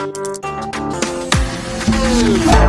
Thank you.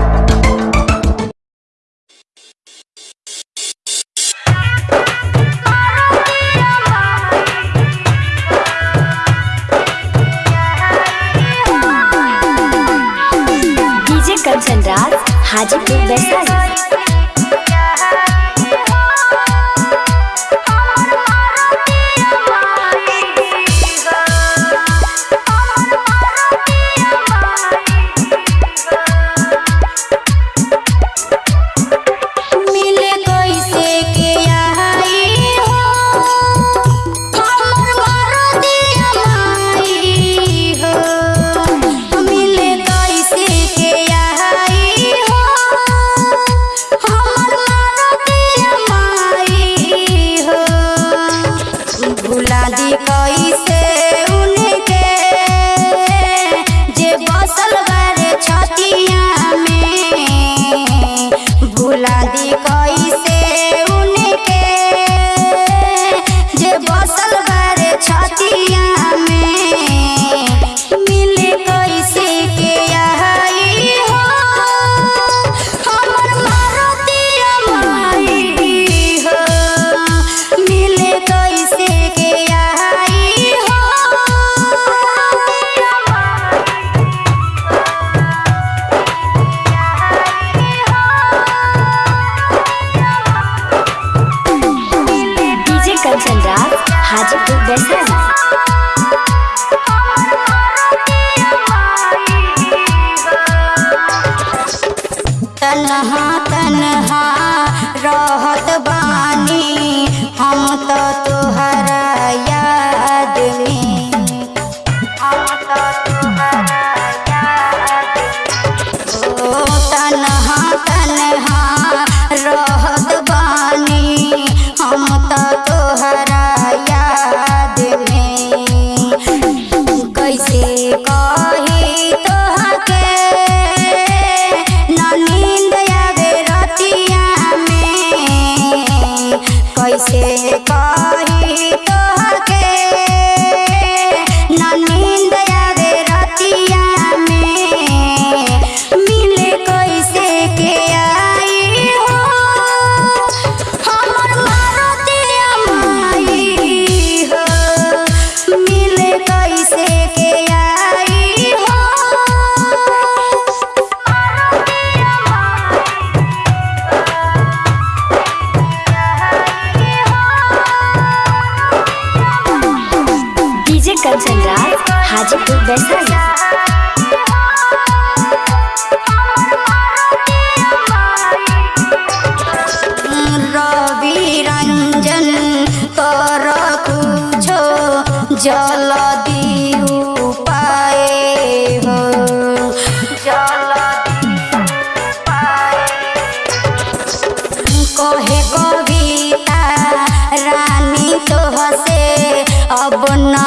না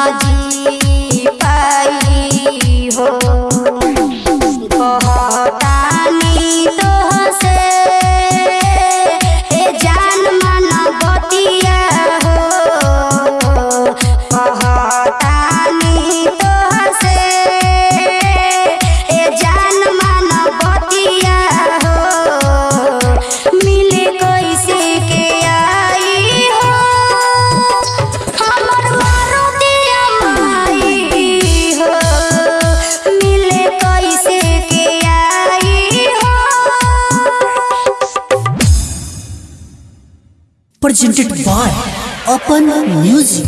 presented by Open Music.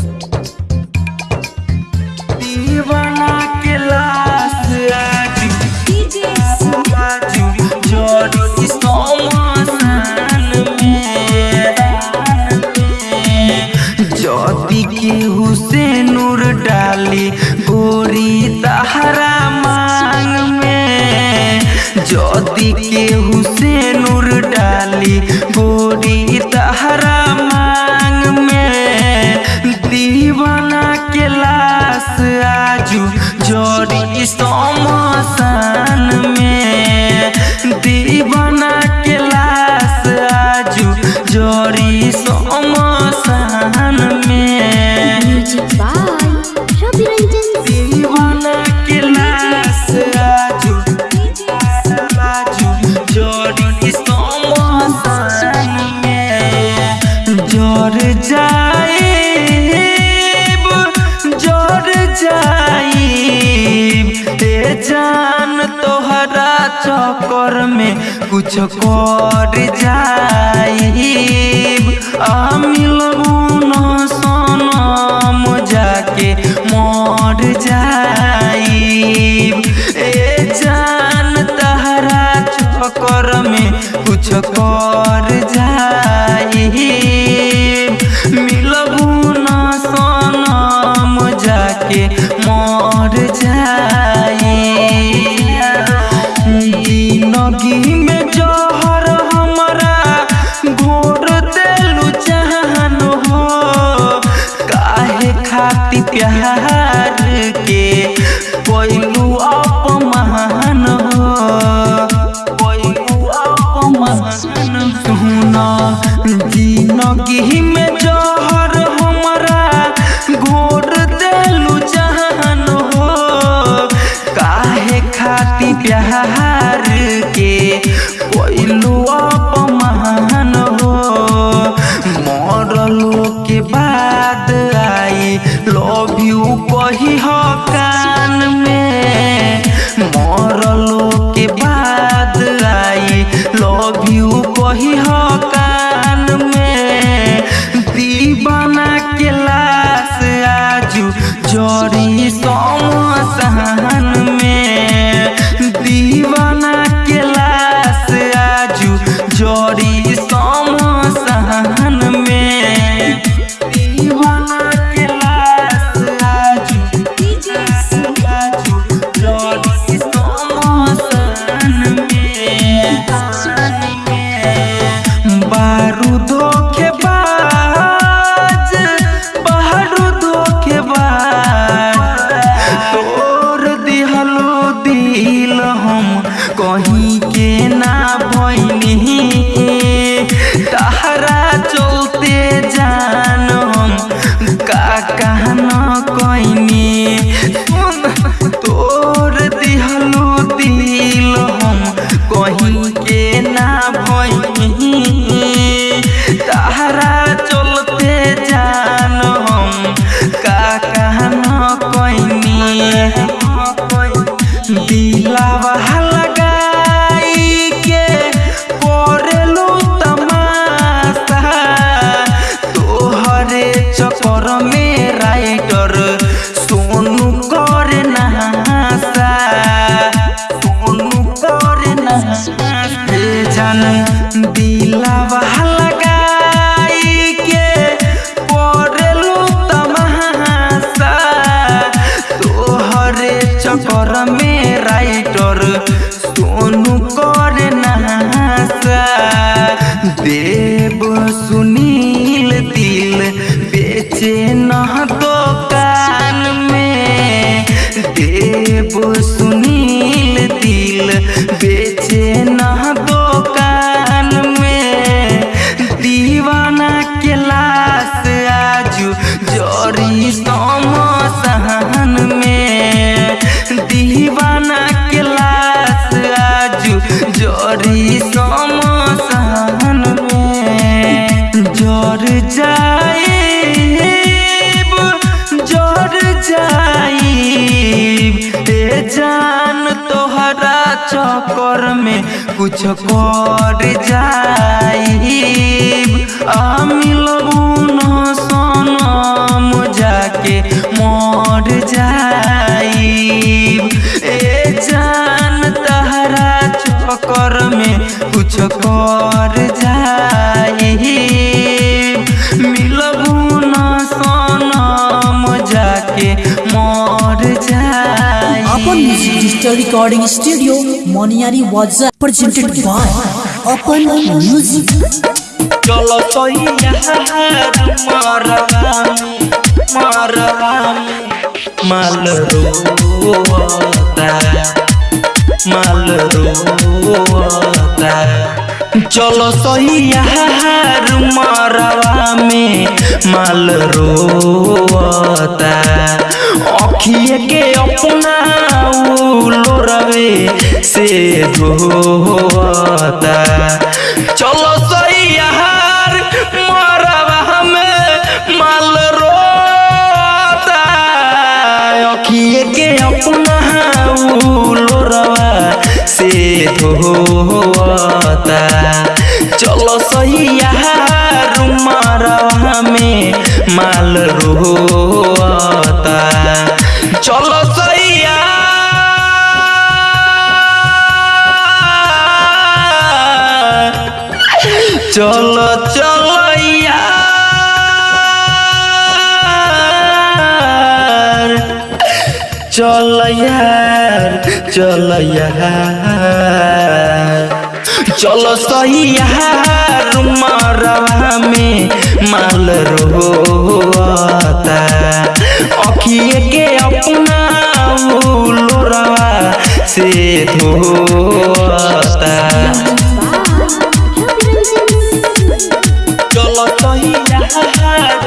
के डाली गोरी के डाली गोरी तहरा चक्कर में कुछ कर जाए हम लोग Yeah. heart. कहना कोई नी कुछ कर जाइब। आ मिलबू जाके मर जाइब। ए जान तहरा चक्कर में कुछ कर जाइब। मिलबू न जाके मर जाइब अपन music digital recording studio Maniyari वजा प्रेजेंटेड बाय अपन म्यूज़िक चलो तो माल रोता माल रोता चलो सैया मरवा में माल रोता अखिए के अपना उलो रवे से धोता चलो सैया से हो धोता चलो सही यहाँ में माल रोता। चलो सैया चलो चलो। चल यार चल यार चलो सही यार मरवा में माल रोता अखिए के अपना लोरवा से धोता। चलो सही यार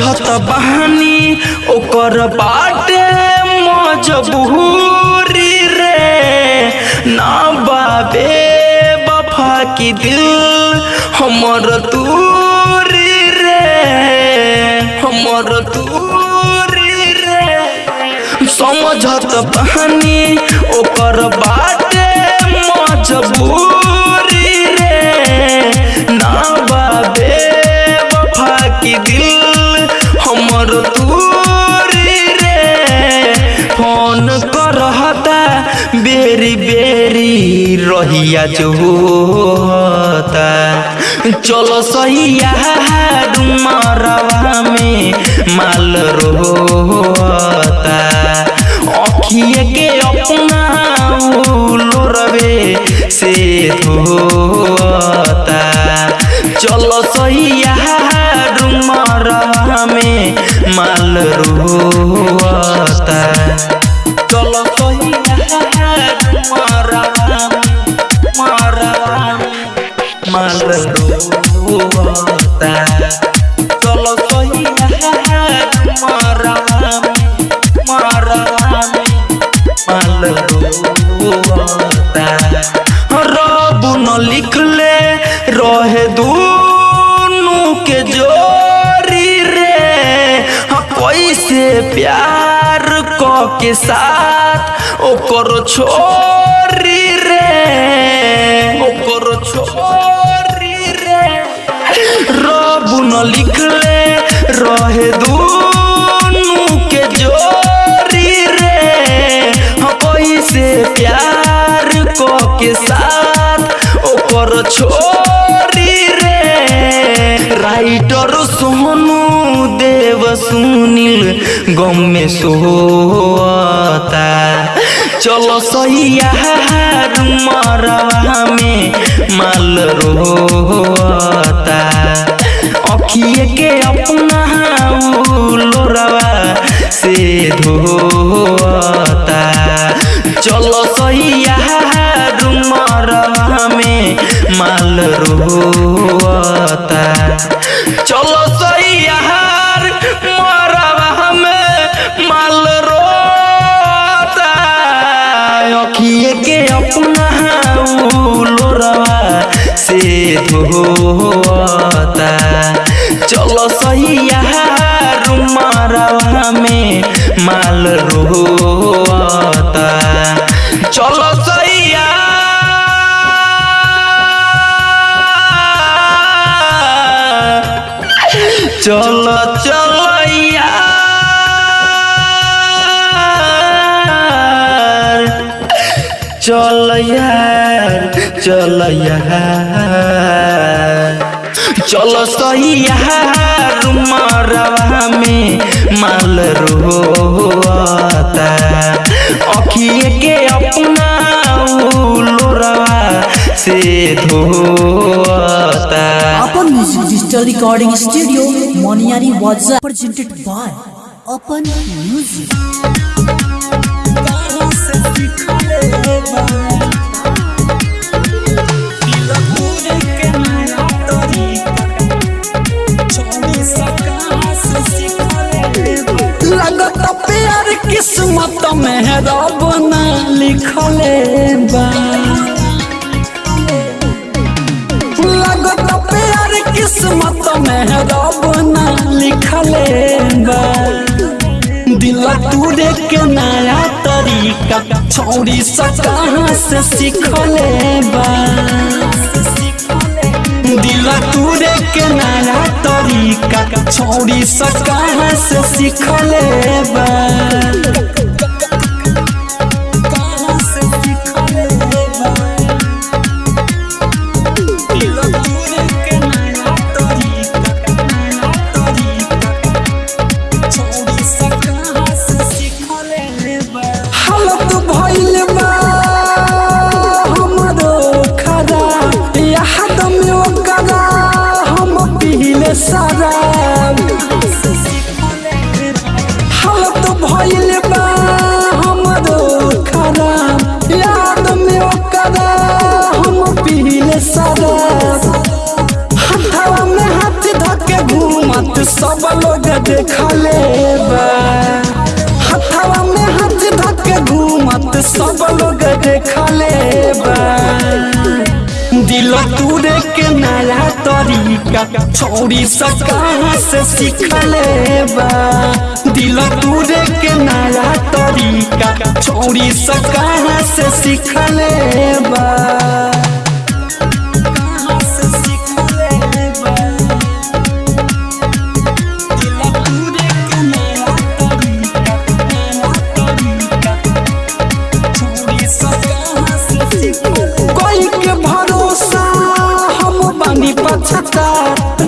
रोता बहानी ओकर बाटे मजबूरी रे ना बाबे बफा की दिल हमर दूरी रे हमर रे। समझत बहानी, ओकर बाटे मजबूरी रे। ना बाबे वफा की दिल हमर दूरी रे। फ़ोन करहता, बेरी बेरी रहिया जोता चलो सैया डुमरवा में माल रोता। अखिए के अपना लोरवे से होता चलो सैया डुमरवा में माल रोता। सुनील गम में सोता चलो सैया मरवा में माल रोता अखिए के अपना लोरवा से धोता चलो सैया मरवा में माल रोता से धोता चलो मरवा में माल रोता चलो चलो चलो यार। चल यार। चल चलो सही में माल रोता अखिए के अपना लोरवा से धोता अपन music digital recording studio Moniyari वाजा प्रेजेंटेड बाय अपन म्यूज़िक किस्मत में रब न लिखले बा किस्मत में रब ना लिखले दिल तूरे के नया तरीका छौरी सा कहाँ से सीखले दिल तूरे के नया तरीका छौरी सा कहाँ से सीखले बा लोग देखले बा। दिल तूरे के नया तरीका, छोड़ी सका से सीखले बा। दिल तूरे के नया तरीका, छोड़ी सका से से सीखले बा। पछता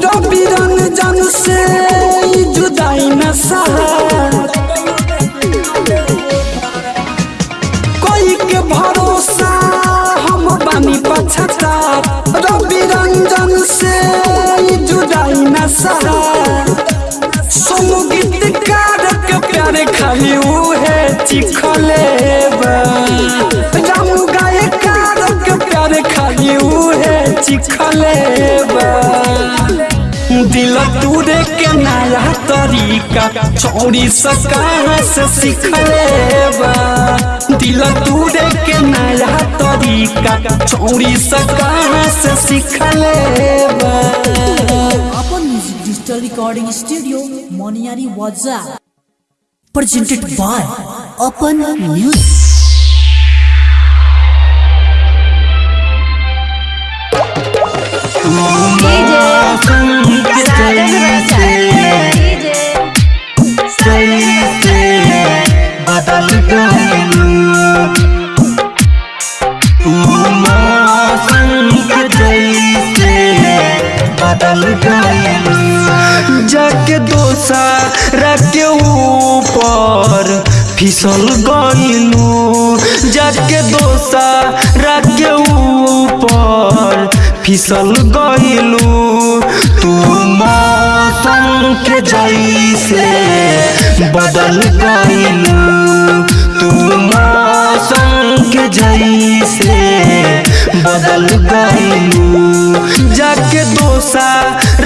रवि रंजन से जुदाई न सहा। कोई के भरोसा हम बानी पछता रवि रंजन से जुदाई न सहा। सोनू गीतकार प्यारे खाली उहे चिखले। दिल के नया तरीका सा दिल के नया तरीका सा अपन music digital recording studio Moniyari वाजा presented by Open Music. जाके दोसा रखे ऊपर फिसल गईलू फिसल गईलू तू मौसम के जैसे बदल गईलू तू मौसम के जैसे बदल गईलू जाके दोसा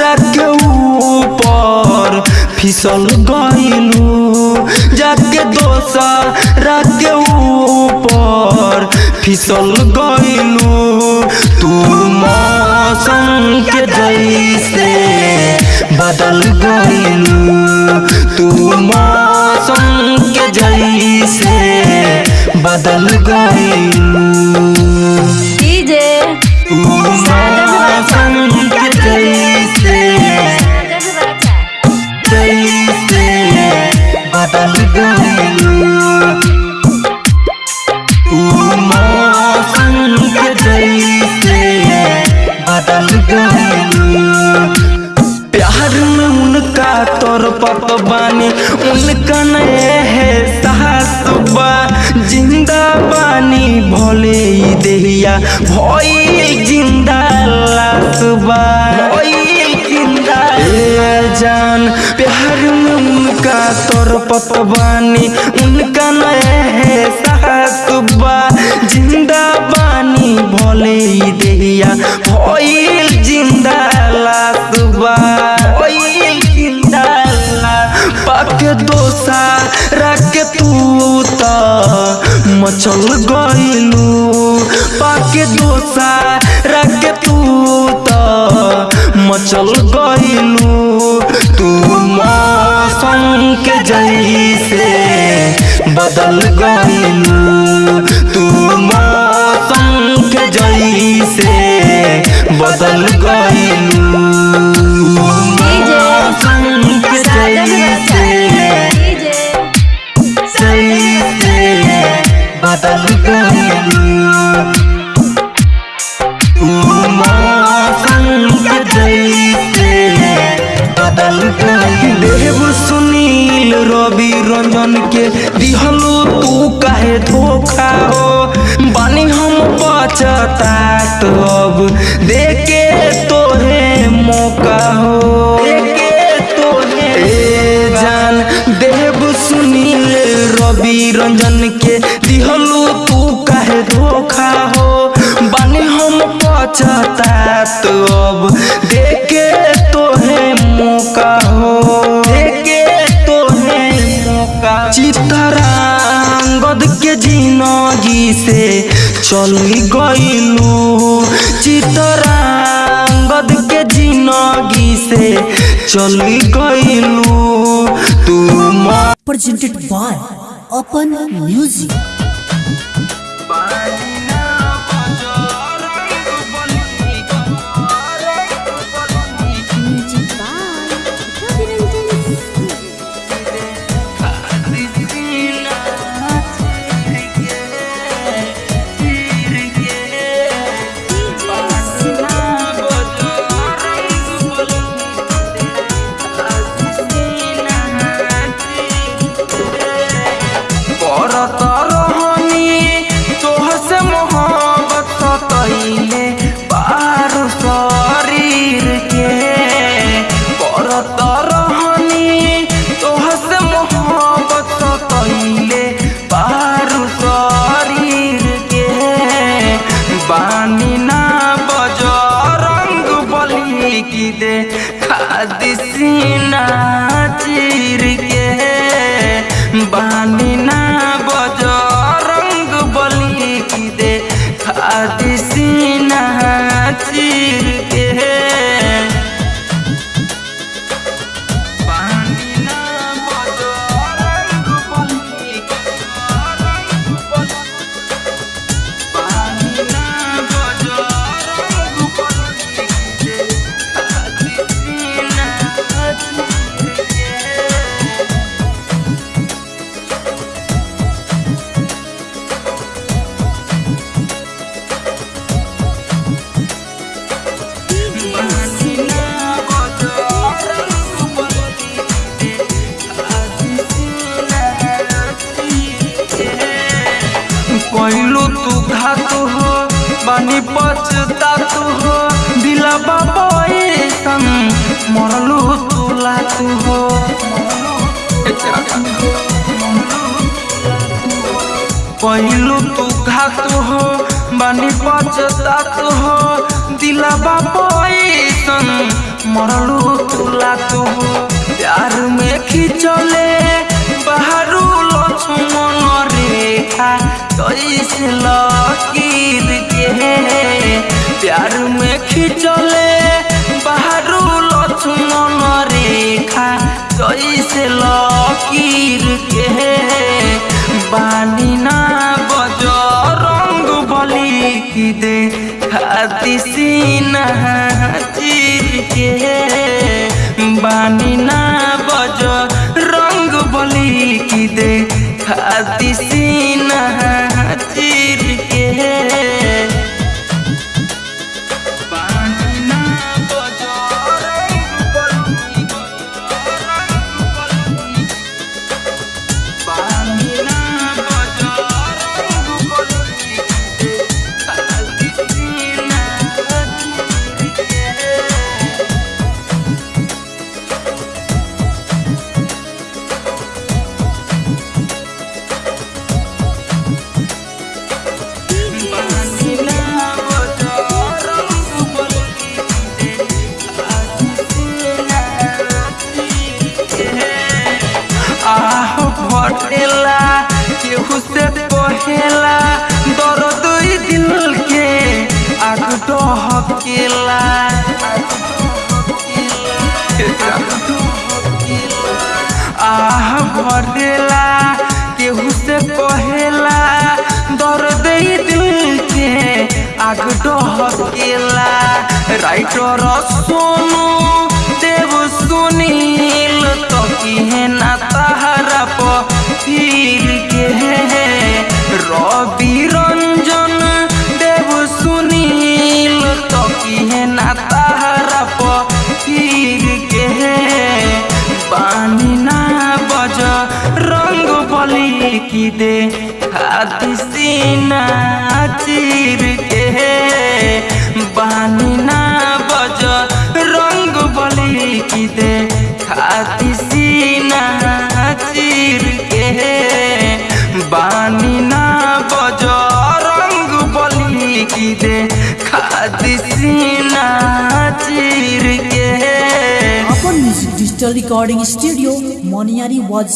रखे ऊपर फिसल गईलू जाके दोसा रखे ऊपर फिसल गईलू तू मौसम के जैसे बदल गईलू। तू मौसम के जैसे बदल गईलू। भोई ज़िंदा लासबा भोई ज़िंदा। ए जान प्यार में उनका तोर पत बानी उनका नए है साहसबा ज़िंदा बानी भोले देहिया भोई ज़िंदा लासबा भोई ज़िंदा ला पाक दोसा रख तू त मचल गईलू पाके दोसा रखे तू तो। मचल गईलू तू मौसम के जैसे बदल गईलू तू मौसम के जैसे बदल गई से चली गईलू चितरांगद के जिनगी से चली गईलू तू मा प्रेजेंटेड बाय अपन म्यूज़िक পাখি চলে चीर के अपन म्यूज़िक